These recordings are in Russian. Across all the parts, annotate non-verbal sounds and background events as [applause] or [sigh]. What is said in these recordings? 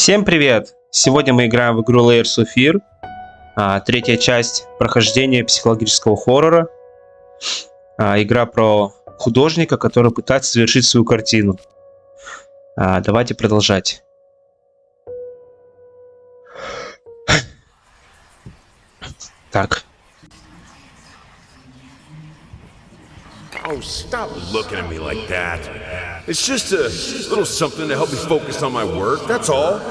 Всем привет! Сегодня мы играем в игру Layers of Fear. А, третья часть прохождения психологического хоррора. А, игра про художника, который пытается завершить свою картину. А, давайте продолжать. Так. Oh, stop looking at me like that. It's just a little something to help me focus on my work, that's all.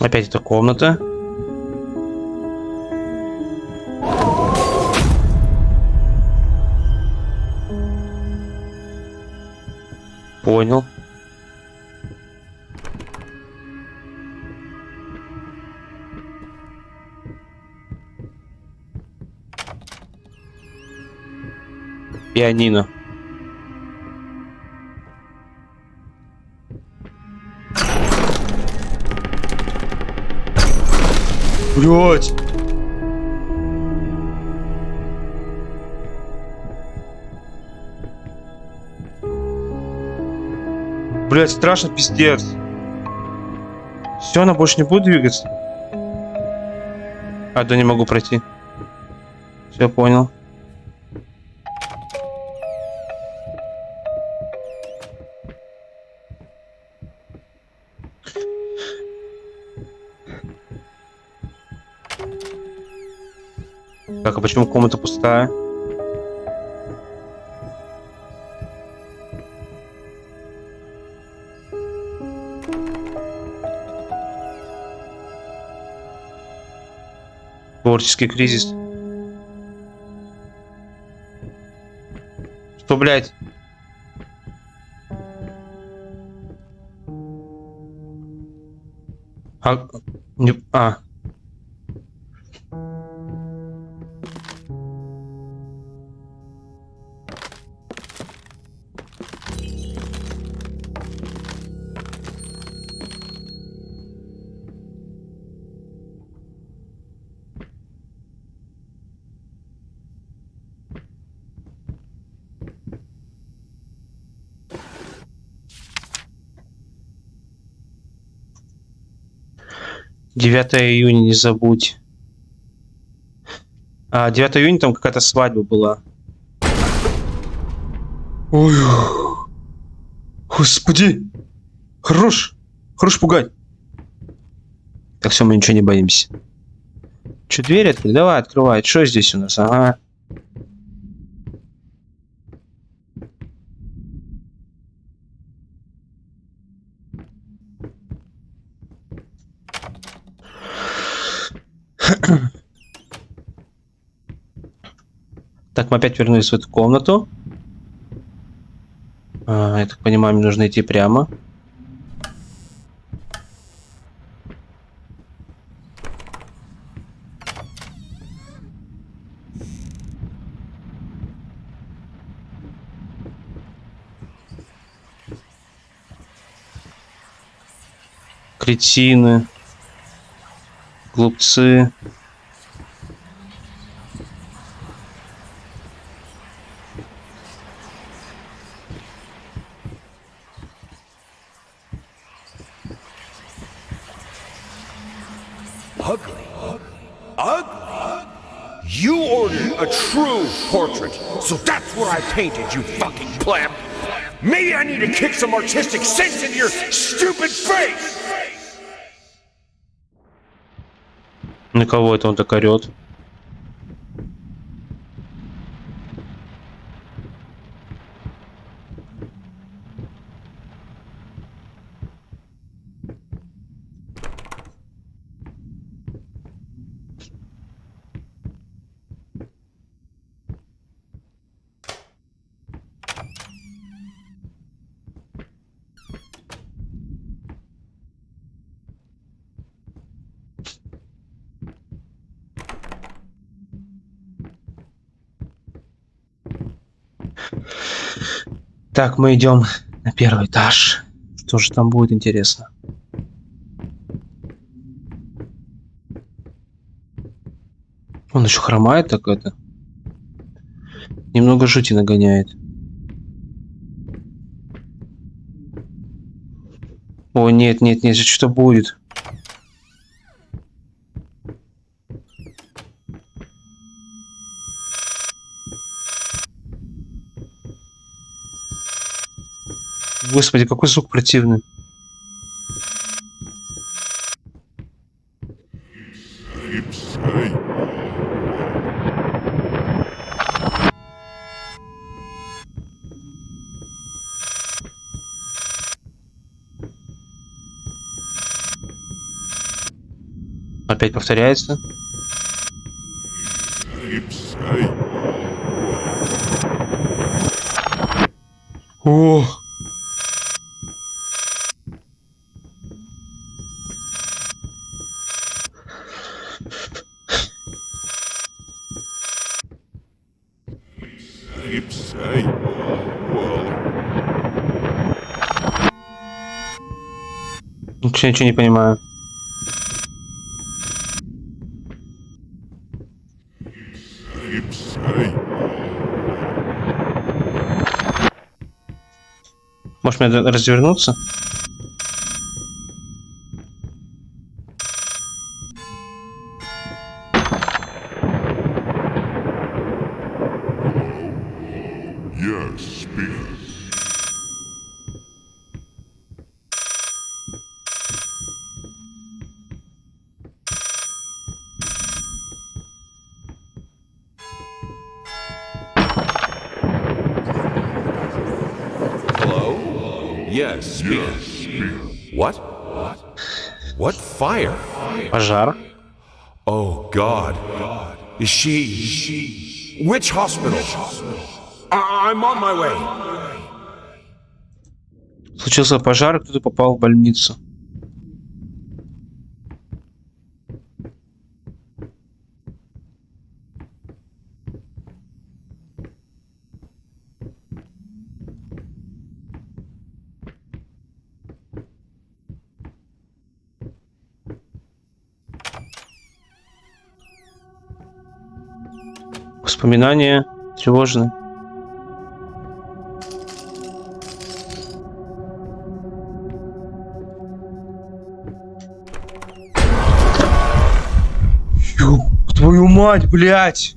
Опять эта комната. Пианино. Блять! Блять, страшно, пиздец. Все, она больше не будет двигаться. А, да не могу пройти. Все, понял. Так, а почему комната пустая? Творческий кризис. Что, блядь? А, не, а. Девятое июня не забудь. А, 9 июня там какая-то свадьба была. Ой. Господи. Хорош. Хорош пугать. Так все, мы ничего не боимся. Че, дверь открыть? Давай, открывай. Что здесь у нас? Ага. Так, мы опять вернулись в эту комнату. А, я так понимаю, мне нужно идти прямо. Кретины. Глупцы. Ugly. Ugly? You ordered a true portrait, so that's what I painted, you fucking pleb. Maybe I need to kick some artistic sense into your stupid face! На кого это он так орет? Так, мы идем на первый этаж. Что же там будет интересно? Он еще хромает так это. Немного жути нагоняет. О, нет, нет, нет, что будет? Господи, какой звук противный. Опять повторяется. Ох. Ничего, ничего не понимаю. Может мне развернуться? Yes, speaker. What? What fire? Пожар. Oh, God. Is she. Which hospital? I'm on my way. Случился пожар, кто-то попал в больницу. Воспоминания тревожные. Ё, твою мать, блядь!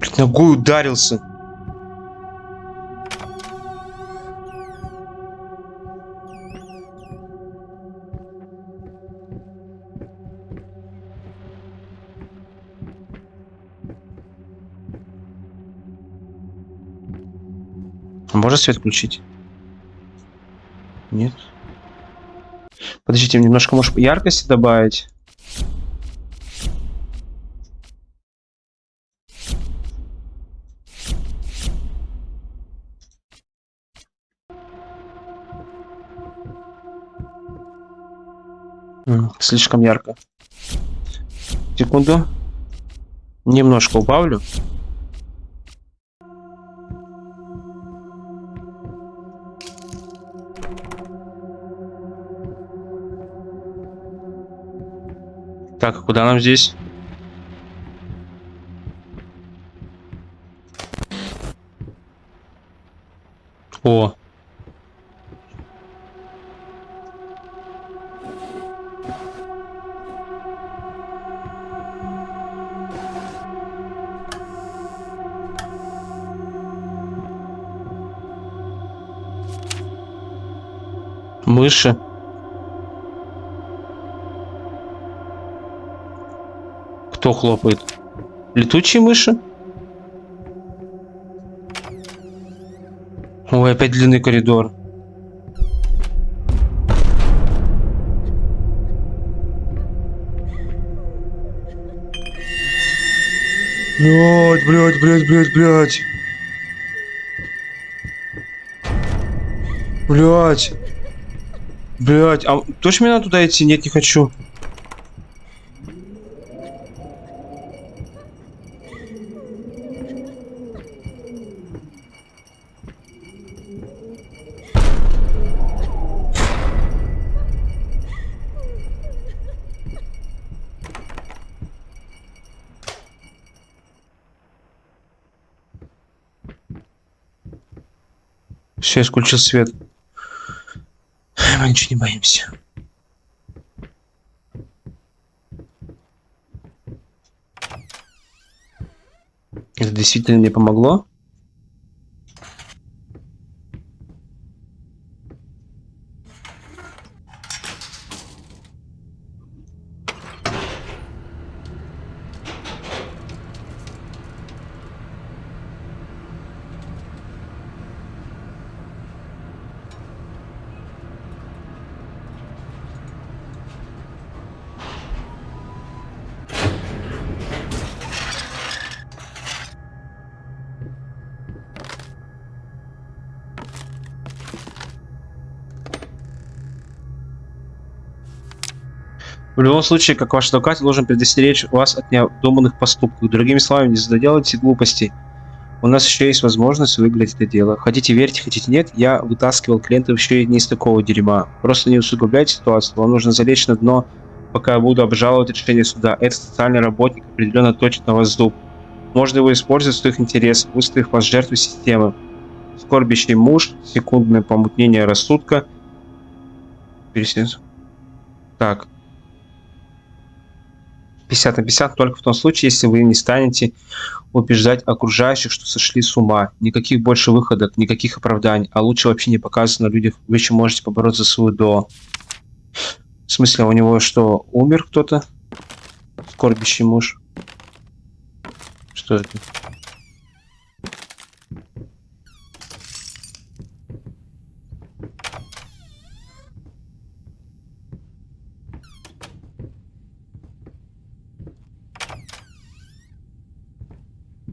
Блядь, Ногой ударился. Можно свет включить? Нет. Подождите, немножко, может, яркости добавить? Слишком ярко. Секунду. Немножко убавлю. Так, а куда нам здесь? О. Мыши. Кто хлопает? Летучие мыши? Ой, опять длинный коридор. Блять, блять, блять, блять, блять. Блять. Блять, а точно мне надо туда идти? Нет, не хочу. Все, я включил свет. Мы ничего не боимся. Это действительно мне помогло? В любом случае, как ваш адвокат, должен предостеречь вас от необдуманных поступков. Другими словами, не заделайте глупостей. У нас еще есть возможность выиграть это дело. Хотите верьте, хотите нет, я вытаскивал клиентов еще не из такого дерьма. Просто не усугубляйте ситуацию, вам нужно залечь на дно, пока я буду обжаловать решение суда. Этот социальный работник определенно точит на вас зуб. Можно его использовать в своих интересах, выставив вас жертвой системы. Скорбящий муж, секундное помутнение рассудка. Пересец. Так, 50 на 50 только в том случае, если вы не станете убеждать окружающих, что сошли с ума. Никаких больше выходов, никаких оправданий, а лучше вообще не показывать на людях, вы еще можете побороться за свою до. В смысле, у него что, умер кто-то? Скорбящий муж. Что это?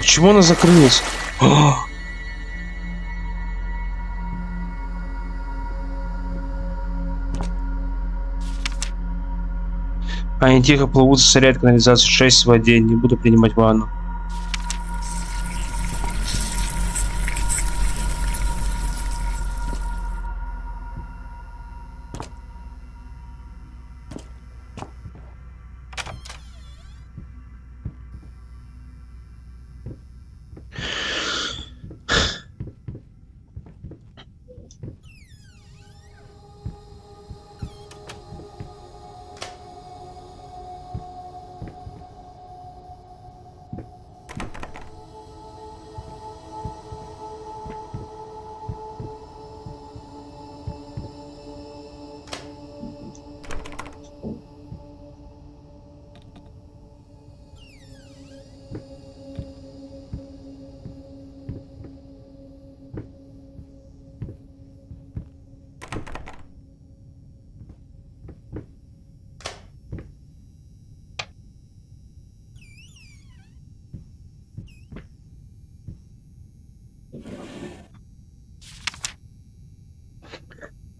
Почему она закрылась? А! Они тихо плывут, засоряют канализацию 6 в воде. Не буду принимать ванну.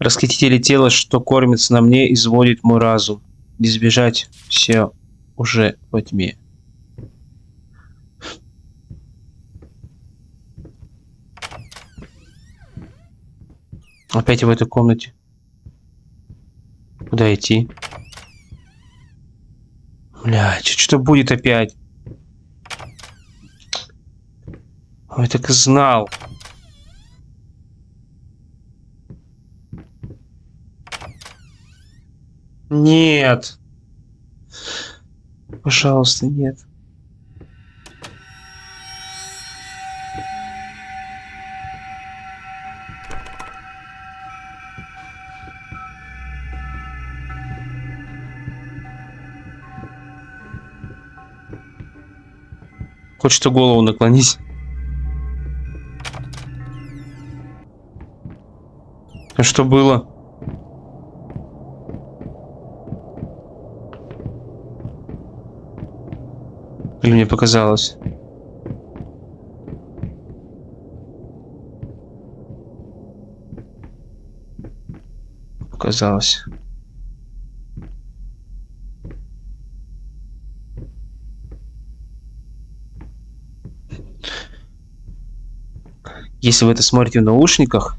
Расхитители тела, что кормится на мне, изводит мой разум. Избежать все уже во тьме. Опять в этой комнате. Куда идти? Блядь, что будет опять? Ой, так и знал. Нет. Пожалуйста, нет. Что голову наклонись. А что было? Мне показалось? Показалось. Если вы это смотрите в наушниках,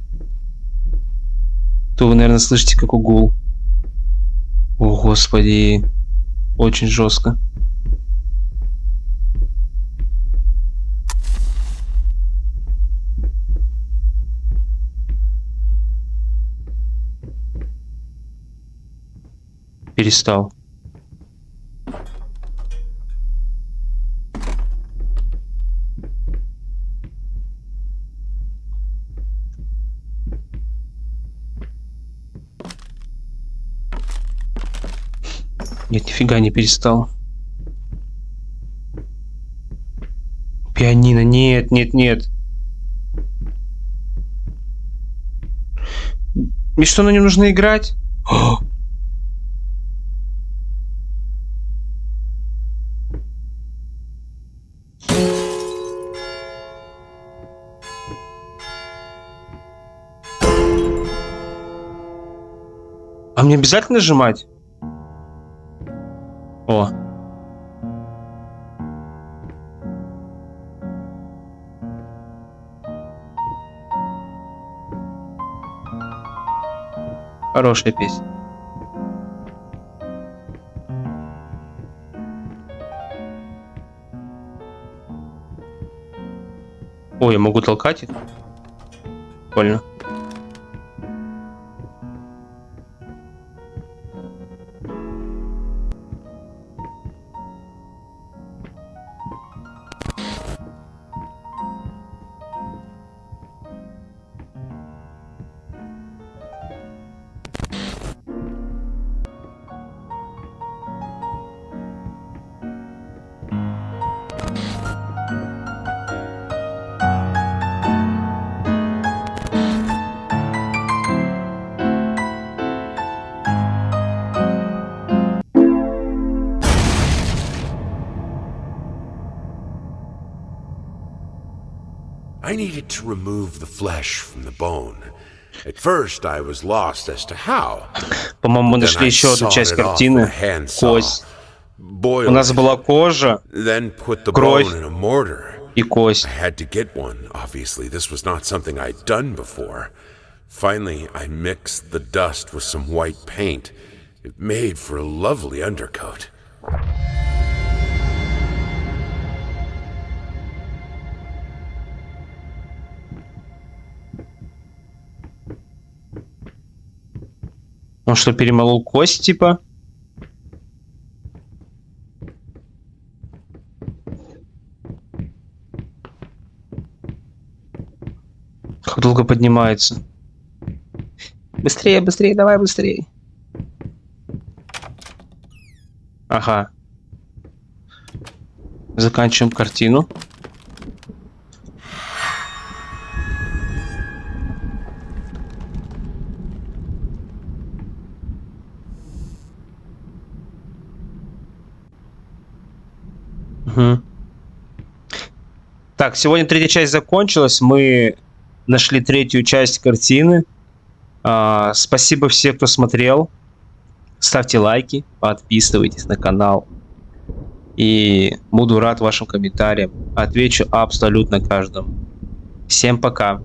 то вы, наверное, слышите как угул. О, господи. Очень жестко. Перестал. Нет, нифига не перестал. Пианино, нет, нет, нет. Мне что, на нем нужно играть? [gasps] А мне обязательно нажимать? О. Хорошая песня. Ой, я могу толкать их? Прикольно. I needed to remove the flesh from the bone. At first, I was lost as to how. По-моему, мы Then нашли I еще одну sawed часть it off with a картины. handsaw, Кость. У boiled нас it, была кожа then put the кровь. bone in a mortar. и кость. I had to get one, obviously. This was not something I'd done before. Finally, I mixed the dust with some white paint. It made for a lovely undercoat. Он что, перемолол кость, типа? Как долго поднимается? Быстрее, быстрее, давай быстрее. Ага. Заканчиваем картину. Мгм. Так, сегодня третья часть закончилась. Мы нашли третью часть картины. А, спасибо всем, кто смотрел. Ставьте лайки, подписывайтесь на канал. И буду рад вашим комментариям. Отвечу абсолютно каждому. Всем пока.